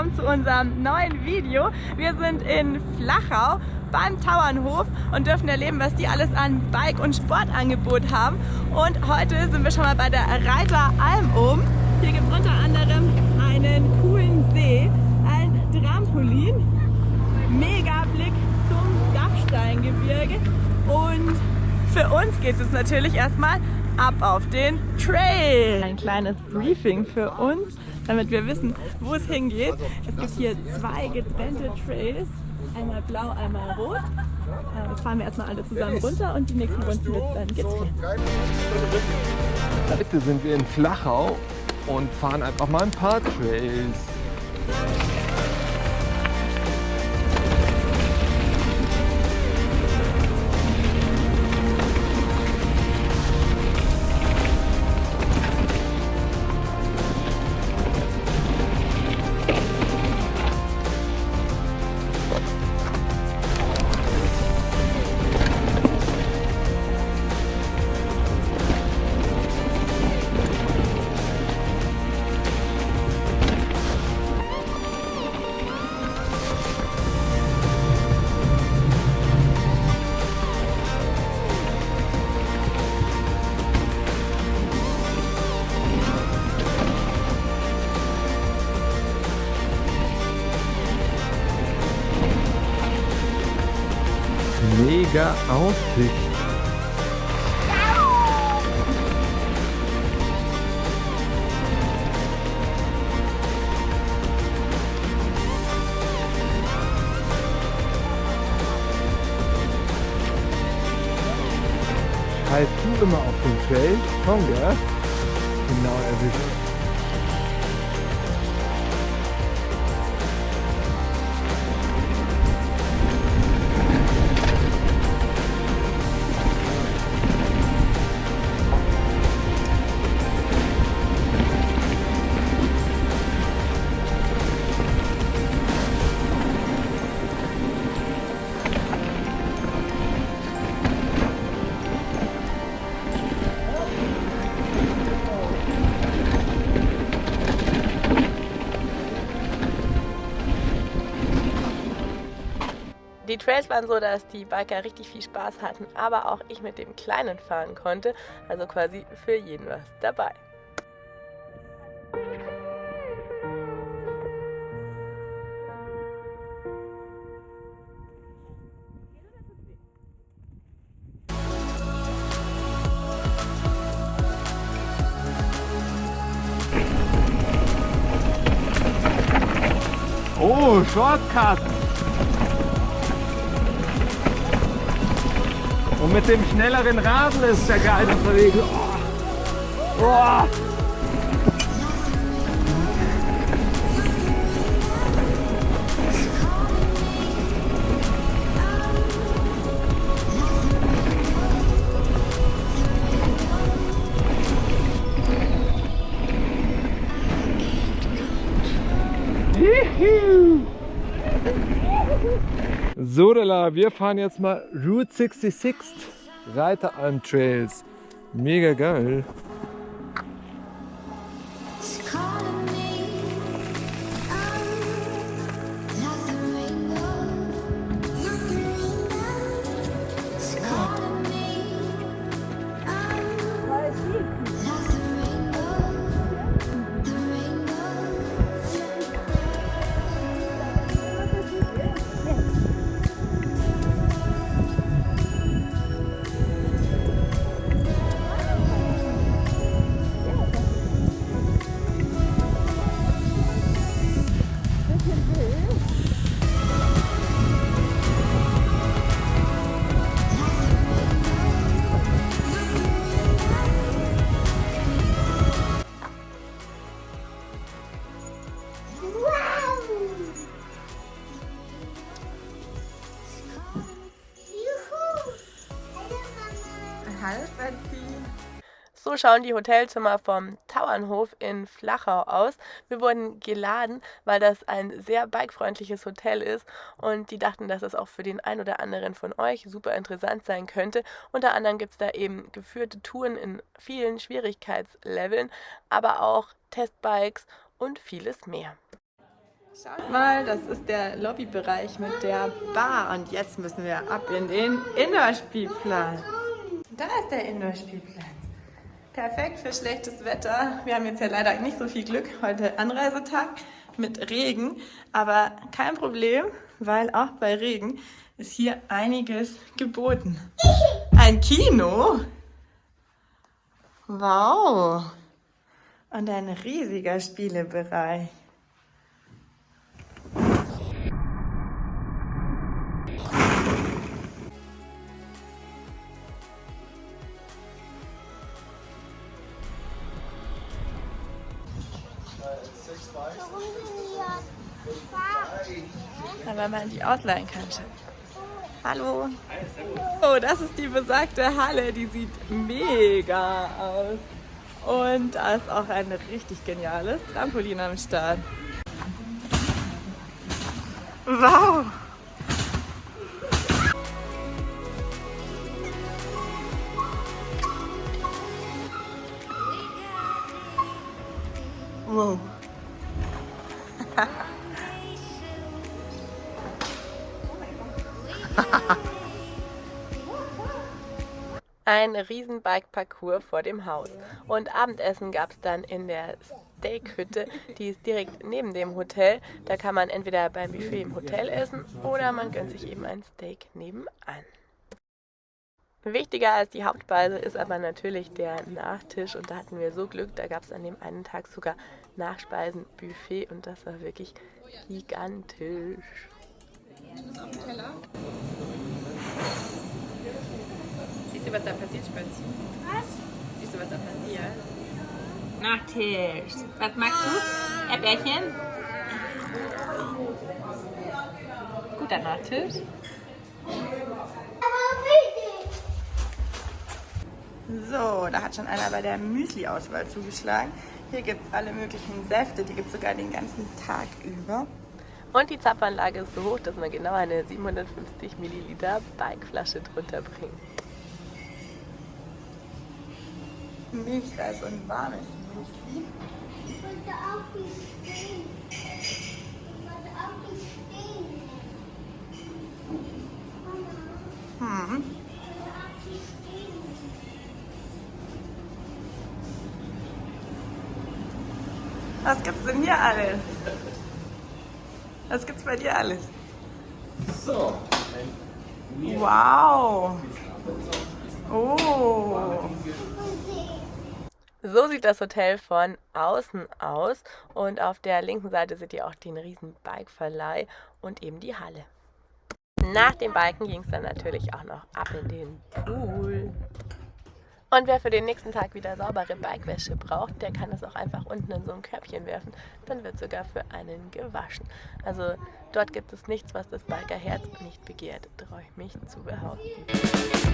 willkommen zu unserem neuen Video. Wir sind in Flachau beim Tauernhof und dürfen erleben, was die alles an Bike- und Sportangebot haben. Und heute sind wir schon mal bei der Reiter Alm oben. Hier gibt es unter anderem einen coolen See, ein Trampolin, mega Blick zum Dachsteingebirge und für uns geht es natürlich erstmal ab auf den Trail. Ein kleines Briefing für uns damit wir wissen, wo es hingeht. Es gibt hier zwei getrennte Trails, einmal blau, einmal rot. Äh, jetzt fahren wir erstmal alle zusammen runter und die nächsten Runden wird dann getrennt. Heute sind wir in Flachau und fahren einfach mal ein paar Trails. Mega Aussicht. Halt du immer auf den Trail, Tonga, genau erwischt. Trails waren so, dass die Biker richtig viel Spaß hatten, aber auch ich mit dem Kleinen fahren konnte, also quasi für jeden was dabei. Oh, Shortcut! Und mit dem schnelleren Rasen ist der geil unterwegs. Oh. Oh. So, wir fahren jetzt mal Route 66 Reiteralm Trails. Mega geil. So schauen die Hotelzimmer vom Tauernhof in Flachau aus. Wir wurden geladen, weil das ein sehr bikefreundliches Hotel ist und die dachten, dass es auch für den ein oder anderen von euch super interessant sein könnte. Unter anderem gibt es da eben geführte Touren in vielen Schwierigkeitsleveln, aber auch Testbikes und vieles mehr. Schaut mal, das ist der Lobbybereich mit der Bar und jetzt müssen wir ab in den Indoor-Spielplatz. Da ist der Indoor-Spielplatz. Perfekt für schlechtes Wetter. Wir haben jetzt ja leider nicht so viel Glück. Heute Anreisetag mit Regen, aber kein Problem, weil auch bei Regen ist hier einiges geboten. Ein Kino? Wow! Und ein riesiger Spielebereich. Da wenn man die ausleihen kann. Hallo. Oh, das ist die besagte Halle. Die sieht mega aus. Und da ist auch ein richtig geniales Trampolin am Start. Wow! Wow. Ein riesen Bike-Parcours vor dem Haus. Und Abendessen gab es dann in der Steakhütte, die ist direkt neben dem Hotel. Da kann man entweder beim Buffet im Hotel essen oder man gönnt sich eben ein Steak nebenan. Wichtiger als die Hauptspeise ist aber natürlich der Nachtisch und da hatten wir so Glück, da gab es an dem einen Tag sogar Nachspeisenbuffet und das war wirklich gigantisch. Siehst du, was da passiert, Spatzi? Was? Siehst du, was da passiert? Nachtisch. Was magst du? Erdbeerchen? Guter Nachtisch. So, da hat schon einer bei der Müsli-Auswahl zugeschlagen. Hier gibt es alle möglichen Säfte, die gibt es sogar den ganzen Tag über. Und die Zapfanlage ist so hoch, dass man genau eine 750 Milliliter Bikeflasche drunter bringt. Milchreis und warmes Müsli. Ich wollte auch nicht stehen. Was gibt's denn hier alles? Was gibt's bei dir alles? So. Wow. Oh. So sieht das Hotel von außen aus und auf der linken Seite seht ihr auch den riesen Bikeverleih und eben die Halle. Nach dem Biken ging es dann natürlich auch noch ab in den Pool. Und wer für den nächsten Tag wieder saubere Bikewäsche braucht, der kann es auch einfach unten in so ein Körbchen werfen. Dann wird sogar für einen gewaschen. Also dort gibt es nichts, was das Bikerherz nicht begehrt, traue ich mich zu behaupten.